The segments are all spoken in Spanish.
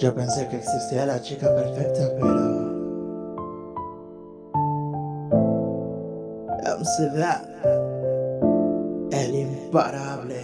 Yo pensé que existía la chica perfecta, pero... Amsterdam, el imparable.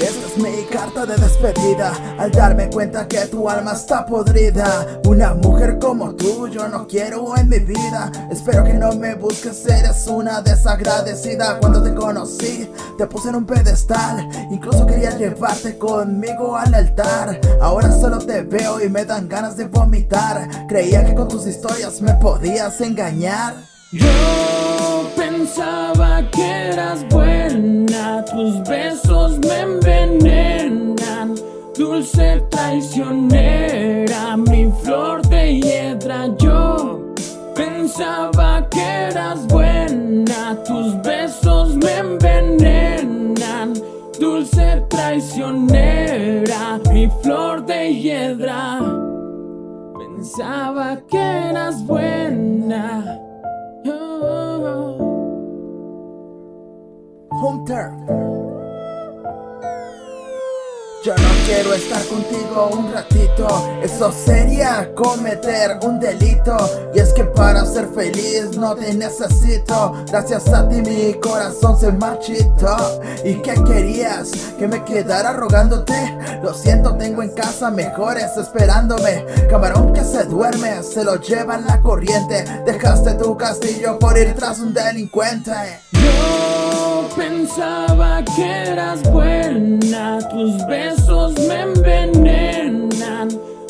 Esta es mi de despedida Al darme cuenta que tu alma está podrida. Una mujer como tú yo no quiero en mi vida. Espero que no me busques, eres una desagradecida. Cuando te conocí te puse en un pedestal. Incluso quería llevarte conmigo al altar. Ahora solo te veo y me dan ganas de vomitar. Creía que con tus historias me podías engañar. Yo pensaba que eras buena Tus Dulce traicionera Mi flor de hiedra. Yo pensaba que eras buena Tus besos me envenenan. Dulce traicionera Mi flor de hiedra. Pensaba que eras buena. Hunter Yo no quiero estar contigo un ratito. Eso sería cometer un delito. Y es que para ser feliz no te necesito. Gracias a ti mi corazón se marchitó. ¿Y qué querías? ¿Que me quedara rogándote? Lo siento, tengo en casa mejores esperándome. Camarón que se duerme, se lo lleva la corriente. Dejaste tu castillo por ir tras un delincuente. Yo pensaba que eras Tus besos me envenenan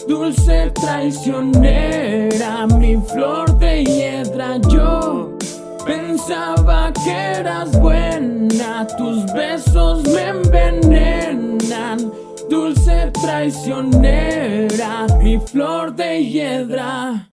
Dulce traicionera Mi flor de hiedra. Yo pensaba que eras buena Tus besos me envenenan Dulce traicionera Mi flor de hiedra